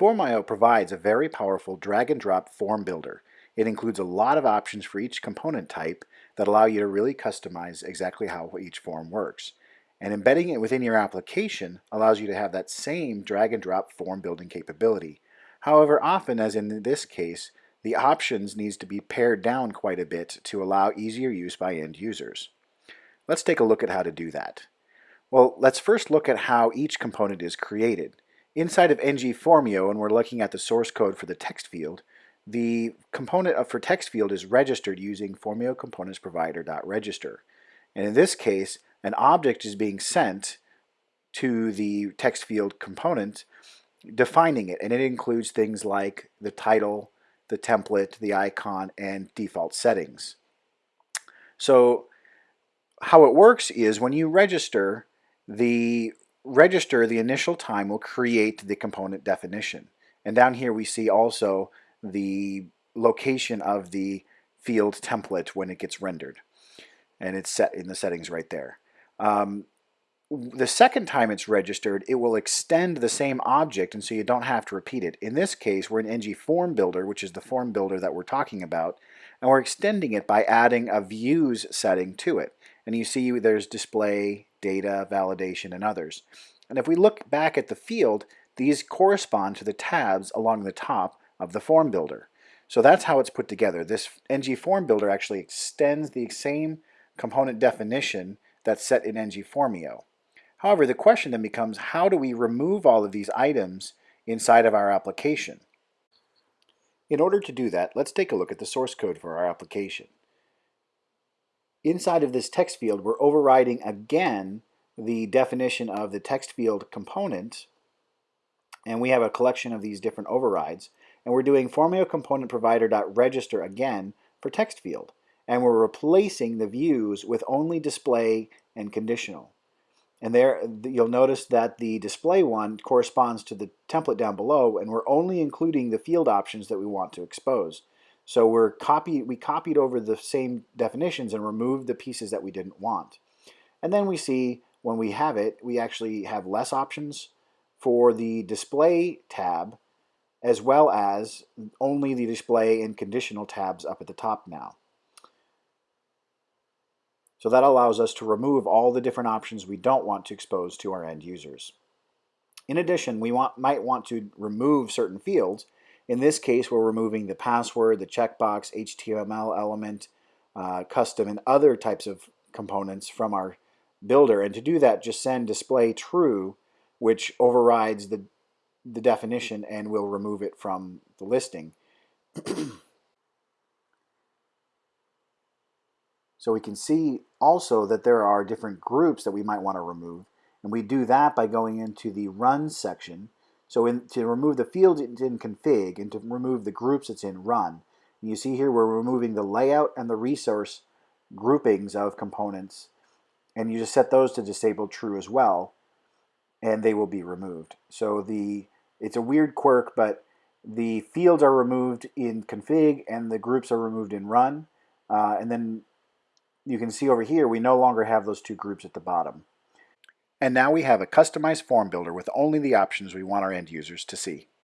Form.io provides a very powerful drag and drop form builder. It includes a lot of options for each component type that allow you to really customize exactly how each form works. And embedding it within your application allows you to have that same drag and drop form building capability. However, often, as in this case, the options needs to be pared down quite a bit to allow easier use by end users. Let's take a look at how to do that. Well, let's first look at how each component is created. Inside of ngFormio, and we're looking at the source code for the text field, the component for text field is registered using Formio Components Provider.register. And in this case, an object is being sent to the text field component defining it, and it includes things like the title, the template, the icon, and default settings. So how it works is when you register, the register the initial time will create the component definition. And down here we see also the location of the field template when it gets rendered. And it's set in the settings right there. Um, the second time it's registered, it will extend the same object and so you don't have to repeat it. In this case, we're in ng Form Builder, which is the form builder that we're talking about, and we're extending it by adding a views setting to it. And you see there's display, data, validation, and others. And if we look back at the field, these correspond to the tabs along the top of the form builder. So that's how it's put together. This ng Form Builder actually extends the same component definition that's set in ng Formio. However, the question then becomes how do we remove all of these items inside of our application? In order to do that, let's take a look at the source code for our application. Inside of this text field, we're overriding again the definition of the text field component, and we have a collection of these different overrides, and we're doing Formio component provider.register again for text field, and we're replacing the views with only display and conditional. And there you'll notice that the display one corresponds to the template down below and we're only including the field options that we want to expose. So we're copy, we copied over the same definitions and removed the pieces that we didn't want. And then we see when we have it, we actually have less options for the display tab as well as only the display and conditional tabs up at the top now. So that allows us to remove all the different options we don't want to expose to our end users. In addition, we want, might want to remove certain fields. In this case, we're removing the password, the checkbox, HTML element, uh, custom, and other types of components from our builder. And to do that, just send display true, which overrides the, the definition and will remove it from the listing. So we can see also that there are different groups that we might want to remove. And we do that by going into the Run section. So in, to remove the field it's in config and to remove the groups it's in run. And you see here we're removing the layout and the resource groupings of components. And you just set those to disabled true as well. And they will be removed. So the it's a weird quirk, but the fields are removed in config and the groups are removed in run. Uh, and then you can see over here, we no longer have those two groups at the bottom. And now we have a customized form builder with only the options we want our end users to see.